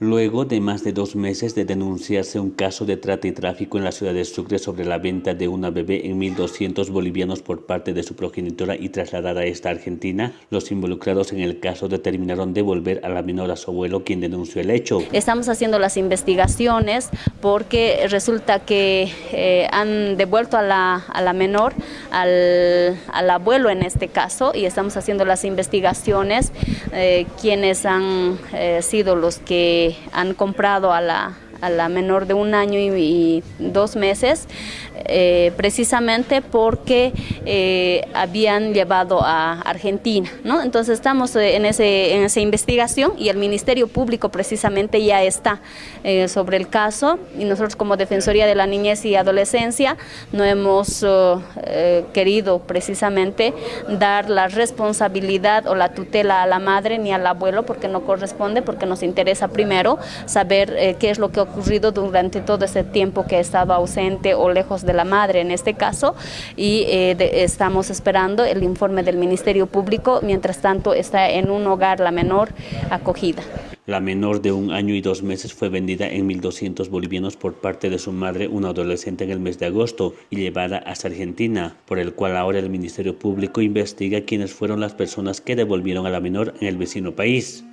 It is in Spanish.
Luego de más de dos meses de denunciarse un caso de trata y tráfico en la ciudad de Sucre sobre la venta de una bebé en 1.200 bolivianos por parte de su progenitora y trasladada a esta Argentina, los involucrados en el caso determinaron devolver a la menor a su abuelo quien denunció el hecho. Estamos haciendo las investigaciones porque resulta que eh, han devuelto a la, a la menor al, al, abuelo en este caso y estamos haciendo las investigaciones eh, quienes han eh, sido los que han comprado a la, a la menor de un año y, dos meses, eh, precisamente porque eh, habían llevado a Argentina. ¿no? Entonces estamos eh, en, ese, en esa investigación y el Ministerio Público precisamente ya está sobre el caso y nosotros como Defensoría de la Niñez y Adolescencia no hemos querido precisamente dar la responsabilidad o la tutela a la madre ni al abuelo porque no corresponde, porque nos interesa primero saber qué es lo que ocurrido durante todo ese tiempo que ha estado ausente o lejos de la madre en este caso y eh, de, estamos esperando el informe del Ministerio Público, mientras tanto está en un hogar la menor acogida. La menor de un año y dos meses fue vendida en 1.200 bolivianos por parte de su madre, una adolescente, en el mes de agosto y llevada hasta Argentina, por el cual ahora el Ministerio Público investiga quiénes fueron las personas que devolvieron a la menor en el vecino país.